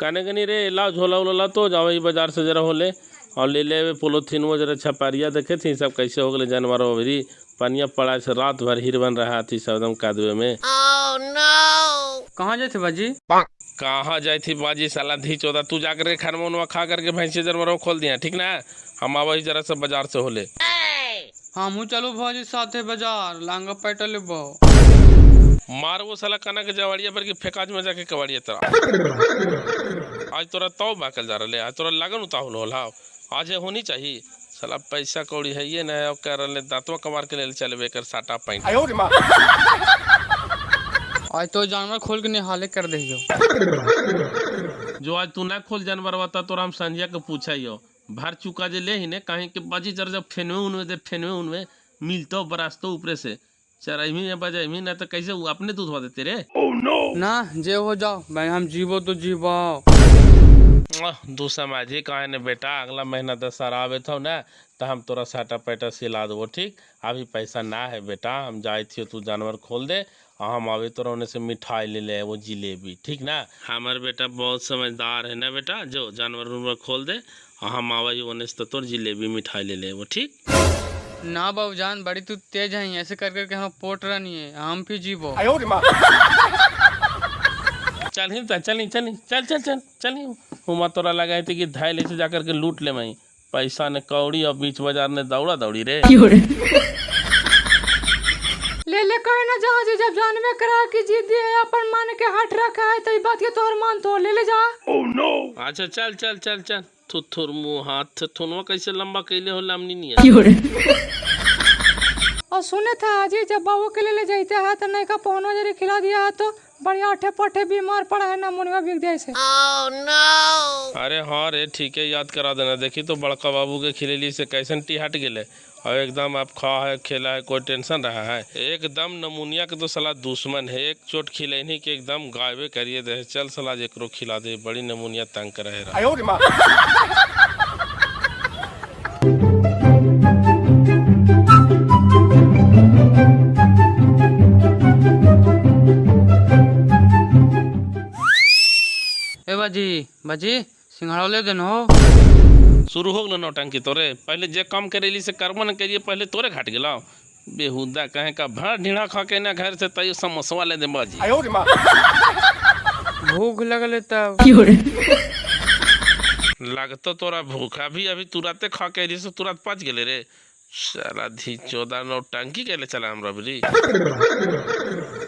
काने कनी रे लाओ झोला उला तो जाओ बाज़ार से जरा होले। और ले ले पोलोथीन वो जरा छपारिया देखे थी सब कैसे हो गए जानवर अभी पनिया पड़ा से रात भर हिर बन रहा थी सब एकदम कादुए में। Oh, no. कहाँ जाते बाजी? कहाँ जाई थी बाजी साला धी चौदह तू जाकर के खाना उनवा खा करके भैंसे जानवर खोल दिया ठीक ना? हम आवा जरा से बाज़ार से होले। हम चलो भाजी साथे बाज़ार लांगा पैटल लेबो मार वो साला कना के जवाड़िया पर के फेकाज में जाके कवाड़िया तोरा। आज तोरा तौ बाकल जा रहे आज तोरा लगन उताहुल होल हाव आज ये होनी चाहिए। साला पैसा कौड़ी है ये ना कर रहे दांतवा कमार के ले चलबे कर साटा पैंट। आज तो जानवर खोल के निहाले कर दहियो जो। आज तू ना खोल जानवर बता तोरा हम संजय के पूछा हो भर चुका जे ले ही ने कहीं के बाजी जर जब फेनवे उनवे दे फेनवे उनवे मिलतो बरास्तो ऊपरे से। चरही में बजाई ना तो कैसे वो अपने दूध देते रे oh, no! ना जे हो जाओ। भाई हम जीवो तो जीवो आह, दू समाजी कहे ने बेटा? अगला महीना दशहरा आवे थो ना तो हम तोरा साटा पैटा सिला देबो ठीक? अभी पैसा ना है बेटा हम जाए थे तू जानवर खोल दे और हम आवे तोरा ओने से मिठाई ले ले वो जिलेबी ठीक ना? हमार बेटा बहुत समझदार है ना बेटा जो जानवर उनवर खोल दे और हम आवे ओने से तो तोर जिलेबी मिठाई ले ले वो ठीक? ना बाबू जान बड़ी तू तेज है ऐसे कर करके हम पोट रही है हम भी जीवो। चल ही चल चल चल चल चल चल चल हुमा। तोरा लगा थी कि धाय ले से जाकर के लूट ले मई। पैसा ने कौड़ी और बीच बाज़ार ने दौड़ा दौड़ी रे। ले ले कहे ना जा जी जब जानवे करा की जीत दिए अपन मान के हट रखा है तो बात के तोर मान तो ले ले जा। ओह नो अच्छा चल चल चल चल। थुथुर मुँह हाथ थुनवा कैसे लंबा कैले हो लामनी नहीं और सुने था जी जब बाबू के ले ले जाते है तो नहीं का पौनो जरी खिला दिया है तो बढ़िया अठे पठे बीमार पड़ा है ना मुनिया बिक जाए से। अरे हाँ रे ठीक है याद करा देना। देखी तो बड़का बाबू के खिलेली से कैसन टी हट गेले। और एकदम आप खा है खेला है कोई टेंशन रहा है। एकदम नमूनिया के तो सलाह दुश्मन है एक चोट खिलैनी के एकदम गायबे करिए दे। चल सलाह एकरो खिला दे बड़ी नमूनिया तंग करे बाजी बाजी सिंघाड़ा ले देनो। शुरू हो गलो नौटंकी तोरे। पहले जे काम करेली से कर्म न करिए पहले तोरे घाट गेलो बेहुदा कहे का भाड़ ढीढ़ा खा के ना घर से तैयो समोसवा ले दे बाजी। भूख लगले तब। लगतो तोरा भूखा। भी अभी तुरंते खा के रही से तुरंत पच गेले रे। साला धी चौदह नौटंकी के ले चला हमरा बरी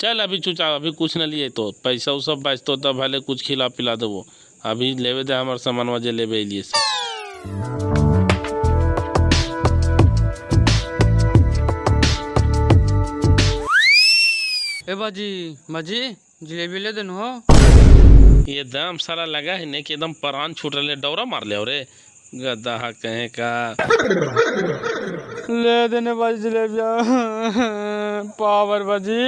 चल अभी चुचा अभी कुछ न लिए तो। पैसा सब बचतो तब भले कुछ खिला पिला देबो। अभी लेवे दे हमर सामानवा जे लेवे लिए से। ए बाजी बाजी जलेबी ले देनो हो। ये दाम सारा लगा है ने कि एकदम परान छूट रहे डौरा मार ले रे गद्दा कहे का। ले देने बाजी जलेबिया। पावर बाजी।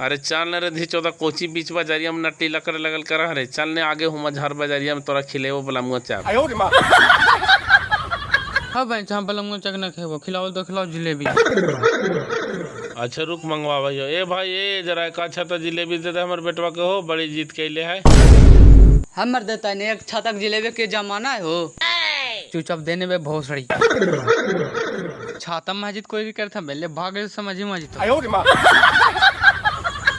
अरे चल न रे धी चौदह कोची बीच बाजारिया में नट्टी लकड़ लगल कर रे चल ने आगे हुमा झार बाजारिया में तोरा खिलेवो बला मुआ चाप हाँ भाई जहाँ पलंग चक न खेबो। खिलाओ तो खिलाओ जलेबी। अच्छा रुक मंगवा भाइयो ए भाई ए जरा एक अच्छा तो जिलेबी दे दे हमर बेटवा के हो बड़ी जीत कैले है। हमर देता ने एक छतक जलेबी के जमाना है हो। चुपचाप देने में भोसड़ी। छाता मस्जिद कोई भी करता पहले भागे समझी मस्जिद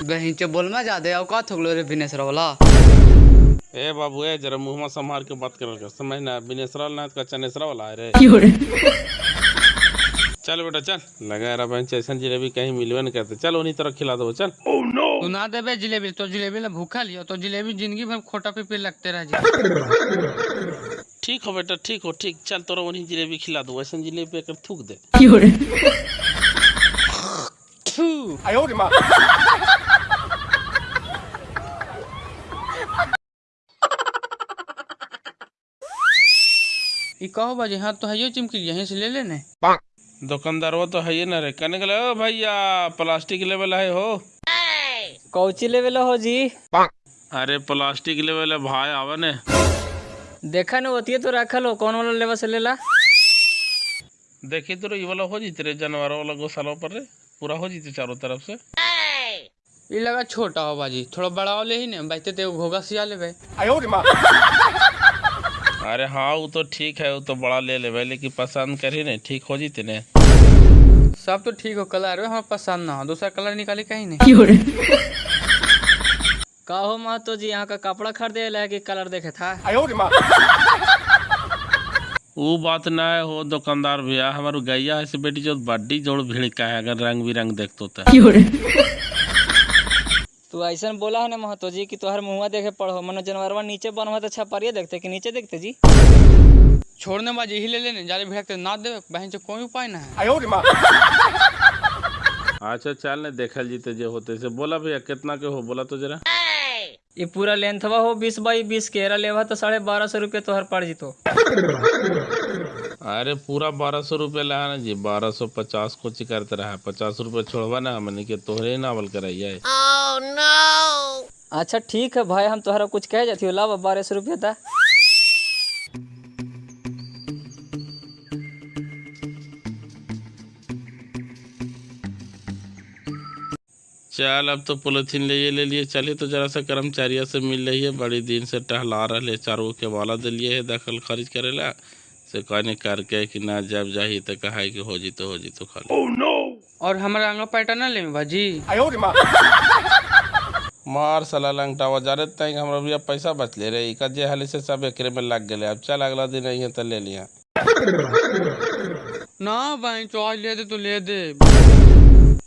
गहीं चे बोल में ज़्यादा औकात हो गलो रे विनेश वाला ए बाबू ए जरा मुंहमा संभाल के बात कर समझ ना बिनेसरा ना का चनेसरा वाला है रे चल बेटा चल। लगा रहा बहन ऐसा जिलेबी कहीं मिलवे नहीं करते चल उन्हीं तरह खिला दो चल। तू ना देबे जलेबी तो जलेबी ला भूखा लियो तो जलेबी ज़िंदगी भर खोटा पे पे लगते रह जी ठीक हो बेटा ठीक हो ठीक। चल तोरा वही जिलेबी खिला दो ऐसा जिलेबी कर थूक दे। कहो बाजी हाँ तो है चिमकी यहीं से ले लेने। दुकानदार वो तो है ही ना रे। कहने के ओ भैया प्लास्टिक लेवल है हो? कौची लेवल हो जी? अरे प्लास्टिक लेवल है भाई आवा ने। देखा न होती तो रखल हो कौन वाला लेवा से लेला? देखी तो ये वाला हो जीते रे जानवर वाला गौशाला पर रे। पूरा हो जीते चारों तरफ़ से। ये लगा छोटा हो बाजी थोड़ा बड़ा वाले ही ने बचते तो घोगा सिया लेबे। अरे हाँ वो तो ठीक है वो तो बड़ा ले लेवे लेकिन पसंद करी नहीं ठीक हो जीते ने सब तो ठीक हो कलर है हमें पसंद ना हो दूसरा कलर निकाले कहीं नहीं। का हो महतो जी यहाँ का कपड़ा खरीदे ला कि कलर देखे था। वो बात ना है हो दुकानदार भैया हमारे गैया है बेटी जो बड्डी जोड़ भीड़ का है अगर रंग बिरंग देखतो तो। तू ऐसा बोला है ना महतो जी कि तोहर मुँह देखे पढ़ो मनो जानवरवा नीचे बनवा तो छपरिए देखते कि नीचे देखते जी? छोड़ने बाजी ही ले लेने जाले भिड़कते ना देवे बहन से कोई उपाय ना है। अच्छा चल ने देखल जीते जे होते से। बोला भैया कितना के हो? बोला तो जरा। ये पूरा लेंथवा हो बीस बाई बीस के। एरा लेवा तो साढ़े बारह सौ रुपये तोहर पड़ जीतो। अरे पूरा बारह सौ रुपये ला ना जी। बारह सौ पचास को ची करते रहा। पचास रुपये छोड़वा ना हमने के तोहरे नावल कराइए अच्छा ठीक है भाई हम तोहरा कुछ कह जाती हो। लावा बारह सौ रुपया था चल अब तो पोलिथीन ले ले लिए। चलिए तो जरा सा कर्मचारिया से मिल रही है। बड़ी दिन से टहला रहे चारों के वाला दिलिए है दखल खारिज करेला से कहने करके कि ना जब जाही तो कहा है कि हो जी तो हो जी तो खाली। Oh, no! और हमारा अंगा पैटा ना ले बाजी। मार साला लंगटावा जा रहे तक हमरा भैया पैसा बच ले रहे। इका जे हाली से सब एकरे में लग गए अब चल अगला दिन अइहे तो ले लिया। ना तो आज ले दे तो ले दे।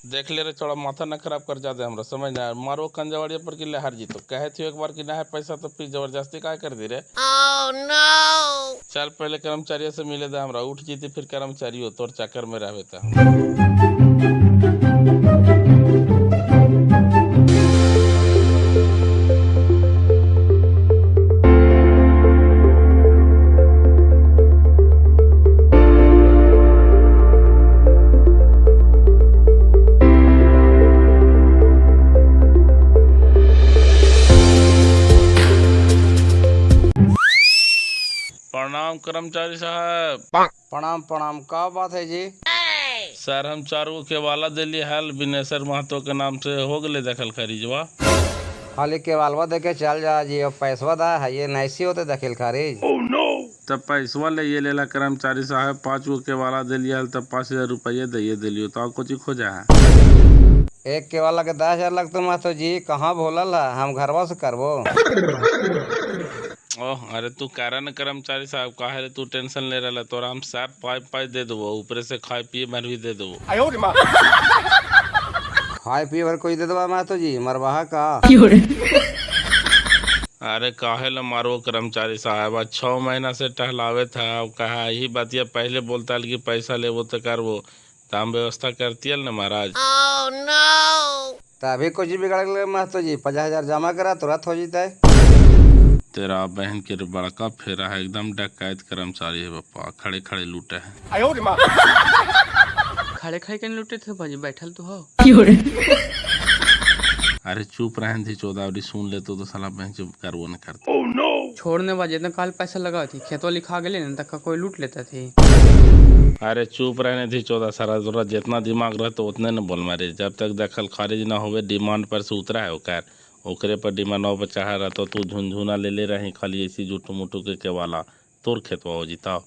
देख ले रे चौड़ा माथा न खराब कर जाते हमरा समझ ना मारो कंजवाड़िया पर कि लहर जी तो कहे थी एक बार कि ना है पैसा तो फिर ज़बरदस्ती काय कर दी रे? चल पहले कर्मचारियों से मिले दे हमरा उठ जीती फिर कर्मचारी हो तोर चक्कर में रहवे प्रणाम कर्मचारी साहब। प्रणाम प्रणाम। का बात है जी? सर हम चार गो के वाला दिल्ली हाल बिनेश्वर महतो के नाम से हो गए दखल खरीजवा खाली केवालवा देके चल जा जी और पैसवा दा है ये नैसी होते दखिल खारिज तब पैसवा ले ये लेला कर्मचारी साहब पाँच गो के वाला दिलिए हल तब पाँच हज़ार रुपये दिए दिलियो तो कुछ खोजा है। एक केवाला के दस हज़ार लगते मातो जी कहाँ भोलल है हम घरवा से करबो। ओह अरे तू करा न कर्मचारी साहब काहे रे तू टेंशन ले रहा तोरा हम सब पाई पाई दे देबो ऊपर से खाए पिए मर भी दे देबो। खाए पिए भर कोई दे दवा मातो जी मरवाहा का? अरे काहे ल मारो कर्मचारी साहब आज छः महीना से टहलावे था अब कहा यही बात बातिया पहले बोलता कि पैसा लेबो तो करबो। तो हम व्यवस्था करती न महाराज। Oh, no. तभी कुछ बिगड़ गए मातो जी पचास हज़ार जमा करा तुरंत हो जीते। तेरा बहन के बड़का फेरा है एकदम डकैत कर्मचारी है पप्पा खड़े खड़े लूटे है। खड़े खड़े के लुटे थे बाजी बैठल तो हो। अरे चुप रहन थी चौदावरी सुन ले तो साला बहन चुप करबो न करता। छोड़ने बाजी इतना काल पैसा लगा थी खेतवा लिखा गए ना तक कोई लूट लेता थी। अरे चुप रहने थी चौदह सारा तोरा जितना दिमाग रहता उतने न बोल मारे। जब तक दखल खारिज ना होवे डिमांड पर से उतरा है ओकर ओकरे पर डिमांड पर चढ़ा रहता तू झुनझुना ले ले रही खाली ऐसी जुटू मुटू के के वाला। तोर खेतवा हो जीता।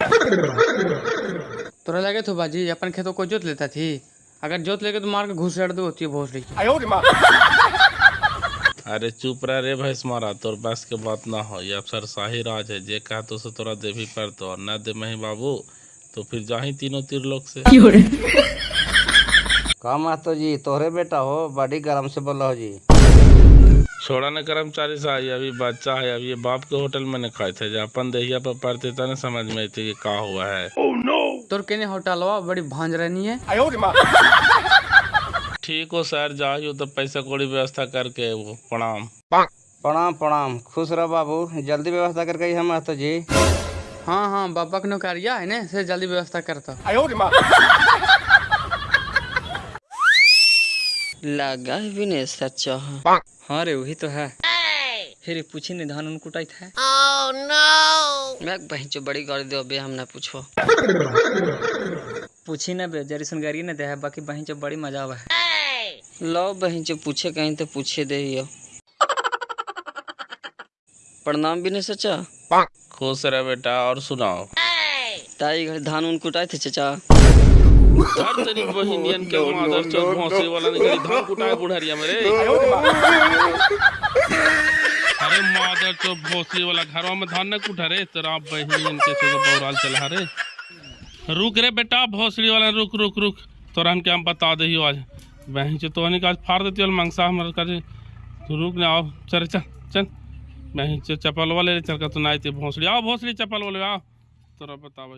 तोरा लगे तो बाजी अपन खेतों को जोत लेता थी। अगर जोत लेके तो मार के घुस दो होती है भोसड़ी अरे चुप रह रे भैंस मारा तोर बस के बात ना हो। ये अफसर शाही राज है जे कहा तो से तोरा देवी पर तो और न दे मही बाबू तो फिर जाही तीनों तीर लोग से। का मातो जी? तोहरे बेटा हो बड़ी गरम से बोला हो जी। छोड़ा न कर्मचारी साहब ये अभी बच्चा है अभी ये बाप के होटल में न खाए थे अपन दहिया पर पड़ते तने समझ में आती कि का हुआ है oh, no! तोर केने होटलवा बड़ी भांज रहनी है ठीक हो सर जाइयो तो पैसा कौड़ी व्यवस्था करके वो प्रणाम प्रणाम प्रणाम खुश रहो बाबू जल्दी व्यवस्था करके हम मातो जी हाँ हाँ बाबा के नौकरिया है ना से जल्दी व्यवस्था करता लगा है विनेश अच्छा हाँ रे वही तो है। फिर पूछी नहीं धान कुटाई था मैं बहन चो बड़ी गाड़ी दो बे हम ना पूछो। पूछी ना बे जरी सुन गाड़ी ना दे है बाकी बहन जब बड़ी मज़ा आवा। है लो बहन जो पूछे कहीं तो पूछे दे हियो प्रणाम भी नहीं चाचा खुश रहे बेटा और सुनाओ। ताई घर धान उन कुटाए थे चाचा। तेरी बहिनियन के मादर वाला निकली धान कुटाए बुढ़ारिया मेरे। अरे मादर वाला घरवा में धान न कुटा रे बहिनियन के बौराल चला रे रुक रे बेटा वाला रुक रुक रुक। तोरा हम क्या बता दे आज। बहन तो फाड़ देती वाला मंगसा हमारे करे तू रुक ना आओ चल चल चल। बहन से चप्पल वाले चल कर तू ना आती भौंसड़ी। आओ भौंसड़ी चप्पल वाले आओ। तोरा बतावा